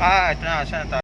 哎，等一下，现在打。